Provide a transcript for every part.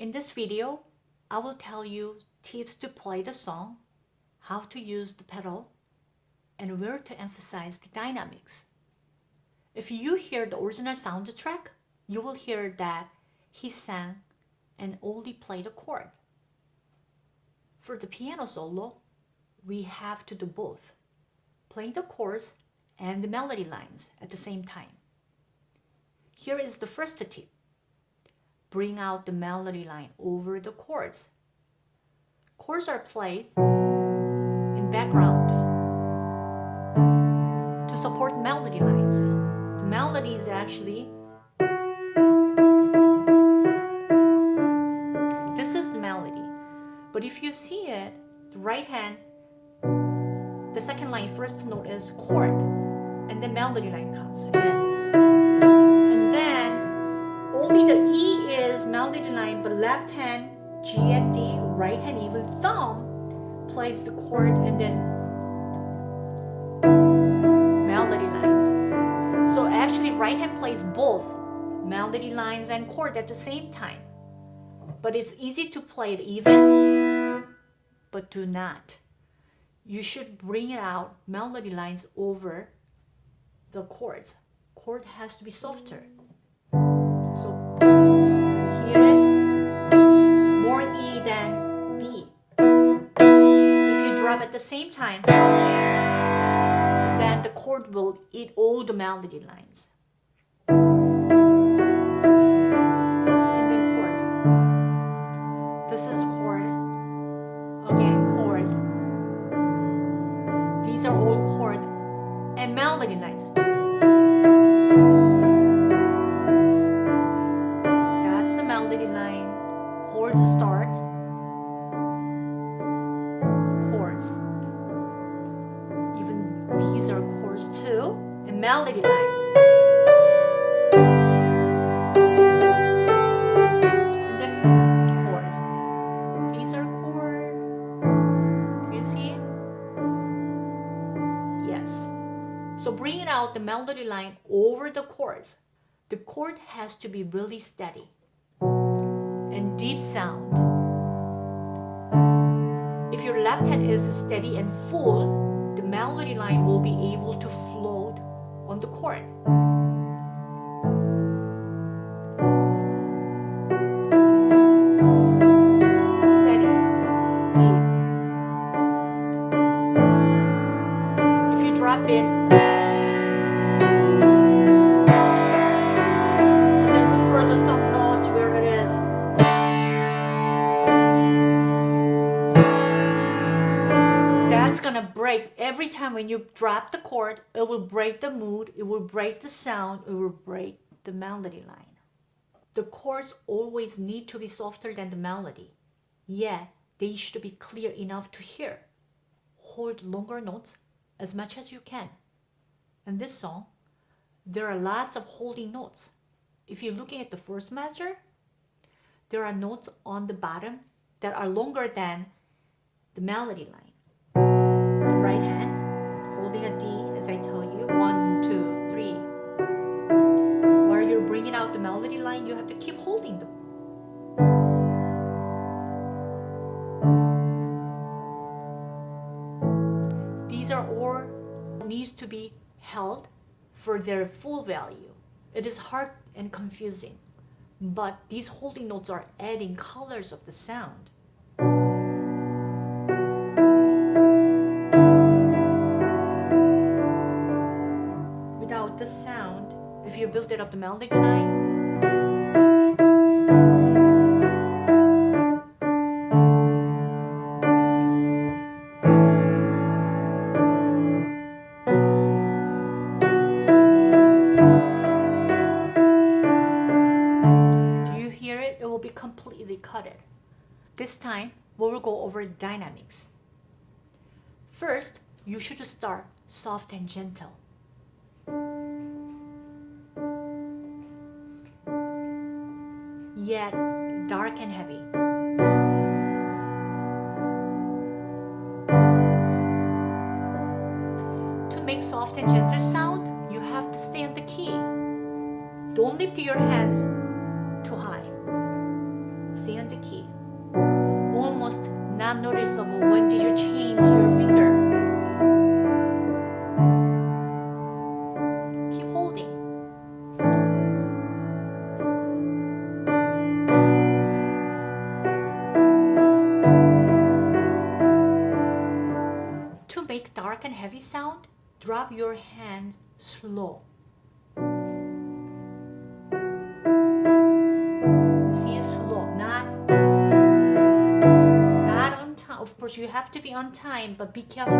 In this video, I will tell you tips to play the song, how to use the pedal, and where to emphasize the dynamics. If you hear the original soundtrack, you will hear that he sang and only played a chord. For the piano solo, we have to do both, playing the chords and the melody lines at the same time. Here is the first tip. Bring out the melody line over the chords. Chords are played in background to support melody lines. The melody is actually this is the melody. But if you see it, the right hand, the second line, first note is chord, and then melody line comes in. And then only the E melody line, but left hand, G and D, right hand, even thumb plays the chord and then melody lines. So actually right hand plays both melody lines and chord at the same time. But it's easy to play it even, but do not. You should bring it out melody lines over the chords. Chord has to be softer. So at the same time, then the chord will eat all the melody lines. These are chords too. And melody line. And then chords. These are chord. Do you see? Yes. So bringing out the melody line over the chords. The chord has to be really steady and deep sound. If your left hand is steady and full, the melody line will be able to float on the chord. Steady, deep. If you drop it, time when you drop the chord, it will break the mood, it will break the sound, it will break the melody line. The chords always need to be softer than the melody. Yet, they should be clear enough to hear. Hold longer notes as much as you can. In this song, there are lots of holding notes. If you're looking at the first measure, there are notes on the bottom that are longer than the melody line. I tell you, one, two, three. While you're bringing out the melody line, you have to keep holding them. These are all needs to be held for their full value. It is hard and confusing, but these holding notes are adding colors of the sound. You build it up the melody line, Do you hear it? It will be completely cutted. This time, we will go over dynamics. First, you should start soft and gentle. Yet dark and heavy. To make soft and gentle sound, you have to stay on the key. Don't lift your hands too high. stay on the key. Almost not noticeable when did you change your Of course, you have to be on time, but be careful.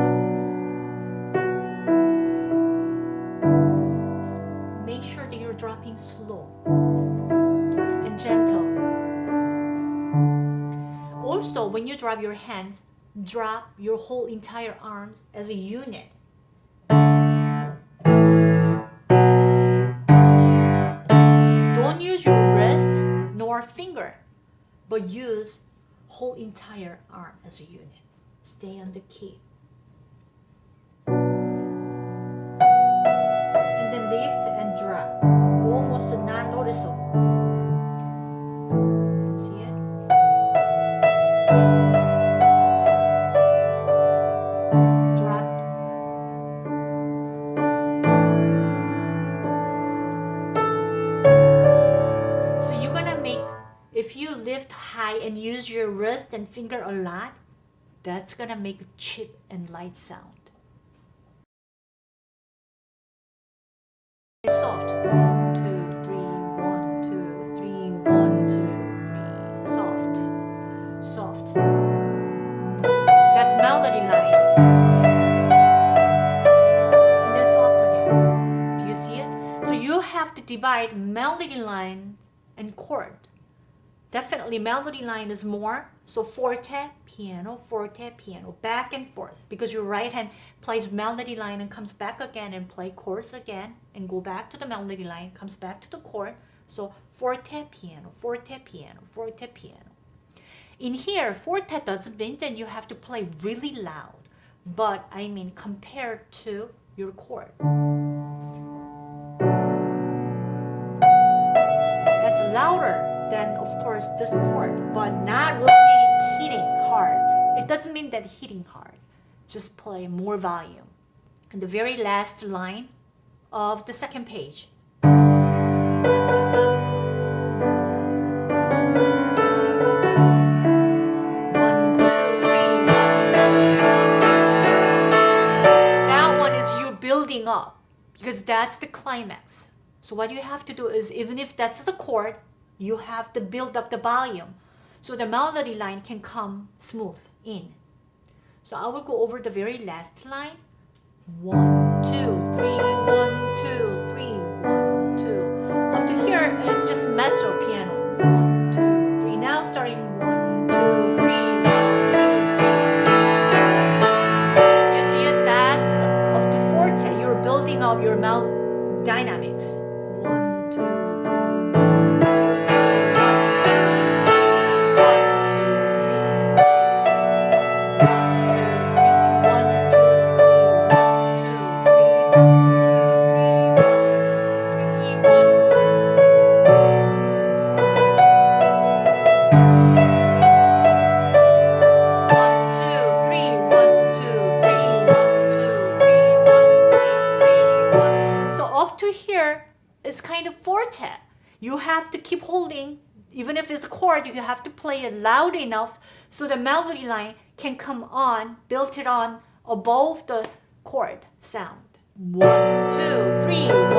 Make sure that you're dropping slow and gentle. Also, when you drop your hands, drop your whole entire arms as a unit. Don't use your wrist nor finger, but use whole entire arm as a unit. Stay on the key. And then lift and drop. Almost not finger a lot, that's gonna make a chip and light sound. Soft. One, two, three, one, two, three, one, two, three. Soft. Soft. That's melody line. And then soft again. Do you see it? So you have to divide melody line and chord. Definitely melody line is more. So forte, piano, forte, piano, back and forth. Because your right hand plays melody line and comes back again and play chords again and go back to the melody line, comes back to the chord. So forte, piano, forte, piano, forte, piano. In here, forte doesn't mean that you have to play really loud, but I mean compared to your chord. That's louder than, of course, this chord, but not really hitting hard. It doesn't mean that hitting hard, just play more volume. And the very last line of the second page. That one is you building up because that's the climax. So what you have to do is even if that's the chord, you have to build up the volume so the melody line can come smooth in. So I will go over the very last line. One, two, three, one, two, three, one, two. Up to here is just mezzo piano. One, two, three. Now starting one, two, three, one, two, three. You see it? That's the, of the forte. You're building up your mel dynamics. One, two, You have to keep holding, even if it's a chord, you have to play it loud enough so the melody line can come on, built it on above the chord sound. One, two, three,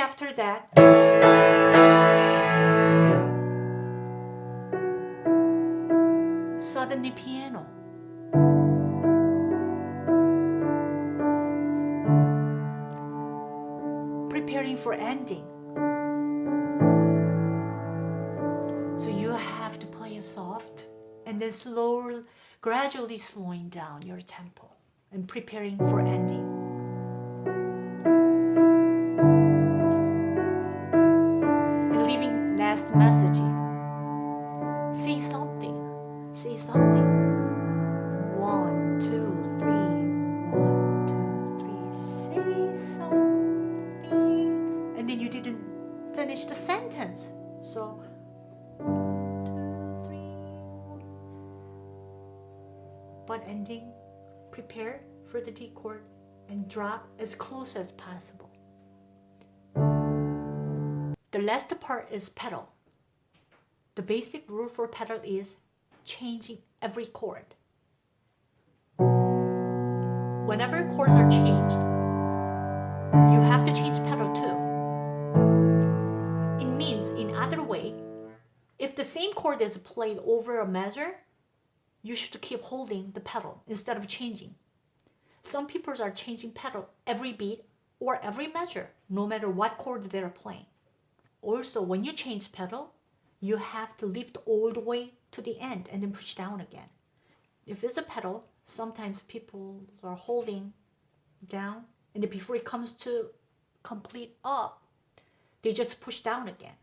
after that. Suddenly piano. Preparing for ending. So you have to play it soft and then slow, gradually slowing down your tempo and preparing for ending. Message. Say something. Say something. One, two, three. One, two, three. Say something. And then you didn't finish the sentence. So, one, two, three. But ending, prepare for the D chord and drop as close as possible. The last part is pedal. The basic rule for pedal is changing every chord. Whenever chords are changed, you have to change pedal too. It means, in other way, if the same chord is played over a measure, you should keep holding the pedal instead of changing. Some people are changing pedal every beat or every measure, no matter what chord they're playing. Also, when you change pedal, you have to lift all the way to the end and then push down again. If it's a pedal, sometimes people are holding down and before it comes to complete up, they just push down again.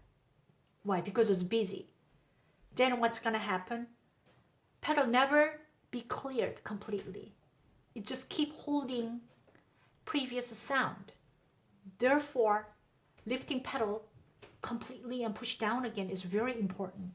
Why? Because it's busy. Then what's gonna happen? Pedal never be cleared completely. It just keep holding previous sound. Therefore, lifting pedal completely and push down again is very important.